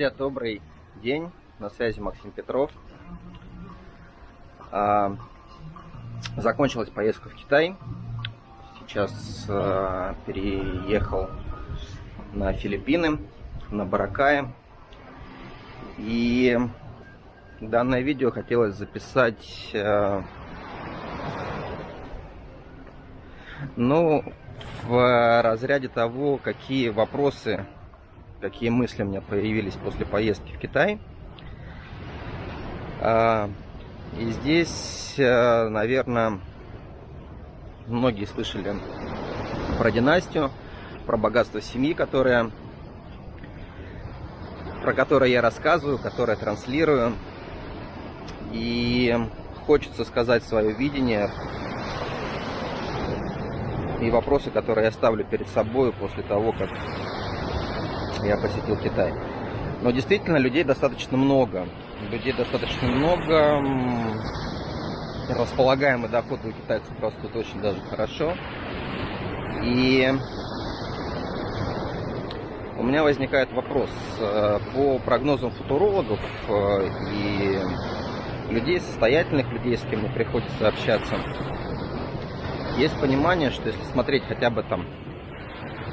Друзья, добрый день. На связи Максим Петров. А, закончилась поездка в Китай. Сейчас а, переехал на Филиппины, на Баракае. И данное видео хотелось записать а, ну, в разряде того, какие вопросы какие мысли у меня появились после поездки в Китай. А, и здесь, э, наверное, многие слышали про династию, про богатство семьи, которое, про которое я рассказываю, которое транслирую. И хочется сказать свое видение и вопросы, которые я ставлю перед собой после того, как я посетил Китай. Но действительно людей достаточно много. Людей достаточно много. Располагаемый доход у китайцев растут очень даже хорошо. И у меня возникает вопрос. Э, по прогнозам футурологов э, и людей, состоятельных людей, с кем мне приходится общаться, есть понимание, что если смотреть хотя бы там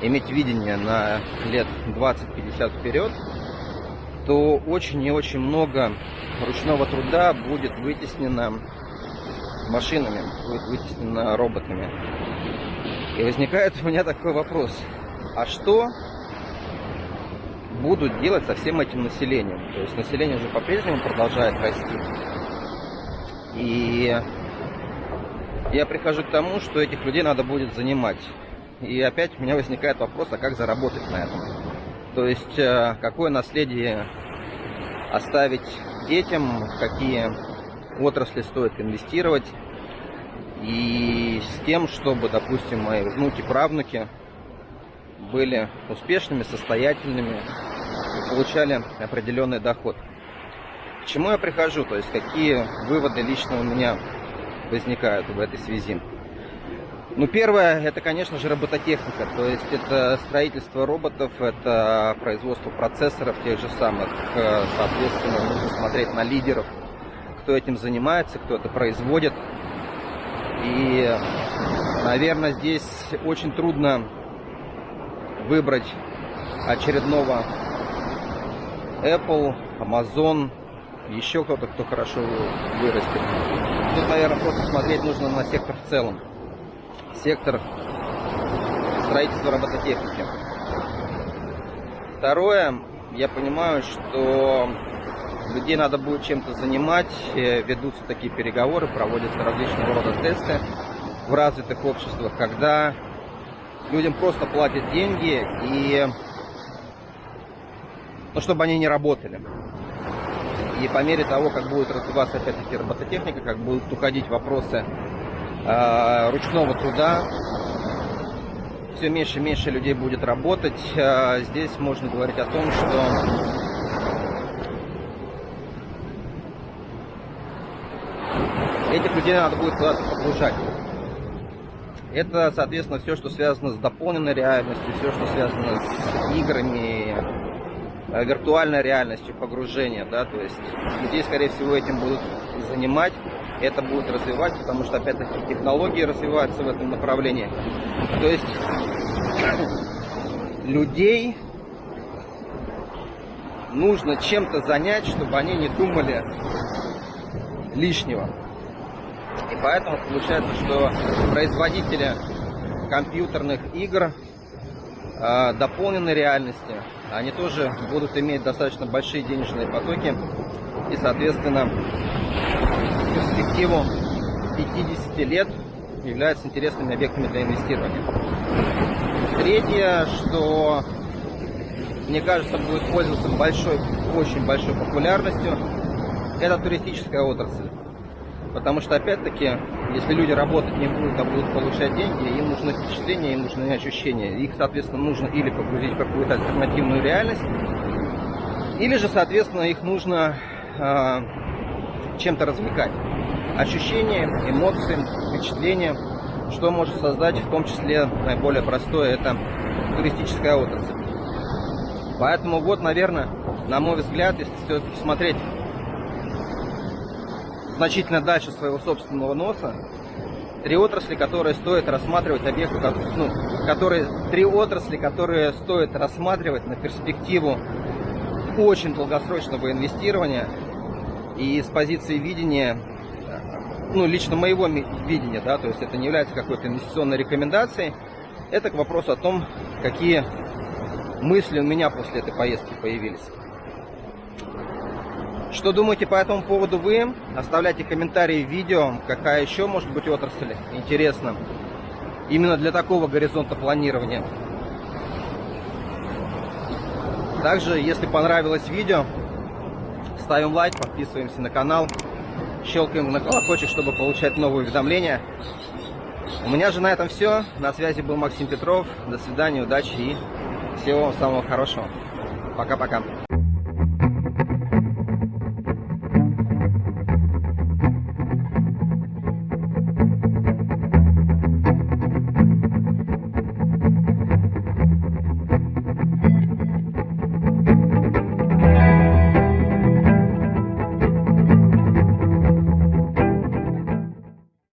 иметь видение на лет 20-50 вперед, то очень и очень много ручного труда будет вытеснено машинами, будет вытеснено роботами. И возникает у меня такой вопрос, а что будут делать со всем этим населением? То есть население же по-прежнему продолжает расти. И я прихожу к тому, что этих людей надо будет занимать. И опять у меня возникает вопрос, а как заработать на этом? То есть, э, какое наследие оставить детям, какие отрасли стоит инвестировать, и с тем, чтобы, допустим, мои внуки, правнуки были успешными, состоятельными и получали определенный доход. К чему я прихожу, то есть какие выводы лично у меня возникают в этой связи. Ну, первое, это, конечно же, робототехника. То есть это строительство роботов, это производство процессоров тех же самых. Э, соответственно, нужно смотреть на лидеров, кто этим занимается, кто это производит. И, наверное, здесь очень трудно выбрать очередного Apple, Amazon, еще кто-то, кто хорошо вырастет. Тут, наверное, просто смотреть нужно на сектор в целом сектор строительства робототехники. Второе, я понимаю, что людей надо будет чем-то занимать, э, ведутся такие переговоры, проводятся различного рода тесты в развитых обществах, когда людям просто платят деньги и ну, чтобы они не работали. И по мере того, как будет развиваться опять-таки робототехника, как будут уходить вопросы ручного труда. Все меньше и меньше людей будет работать. Э, здесь можно говорить о том, что этих людей надо будет куда-то погружать. Это, соответственно, все, что связано с дополненной реальностью, все, что связано с играми, э, виртуальной реальностью, погружения, да, то есть людей, скорее всего, этим будут занимать это будет развивать, потому что, опять-таки, технологии развиваются в этом направлении. То есть людей нужно чем-то занять, чтобы они не думали лишнего. И поэтому получается, что производители компьютерных игр э, дополненной реальности, они тоже будут иметь достаточно большие денежные потоки и, соответственно, перспективу 50 лет являются интересными объектами для инвестирования. Третье, что мне кажется будет пользоваться большой, очень большой популярностью, это туристическая отрасль. Потому что, опять-таки, если люди работать не будут, а будут получать деньги, им нужны впечатления, им нужны ощущения. Их, соответственно, нужно или погрузить в какую-то альтернативную реальность, или же, соответственно, их нужно э, чем-то развлекать ощущения, эмоции, впечатления, что может создать в том числе наиболее простое, это туристическая отрасль. Поэтому вот, наверное, на мой взгляд, если смотреть значительно дальше своего собственного носа, три отрасли, которые стоит рассматривать объекту, ну, которые, три отрасли, которые стоит рассматривать на перспективу очень долгосрочного инвестирования и с позиции видения, ну, лично моего видения, да, то есть это не является какой-то инвестиционной рекомендацией, это к вопросу о том, какие мысли у меня после этой поездки появились. Что думаете по этому поводу вы? Оставляйте комментарии в видео, какая еще может быть отрасль интересна именно для такого горизонта планирования. Также, если понравилось видео, ставим лайк, подписываемся на канал, щелкаем на колокольчик, чтобы получать новые уведомления. У меня же на этом все. На связи был Максим Петров. До свидания, удачи и всего вам самого хорошего. Пока-пока.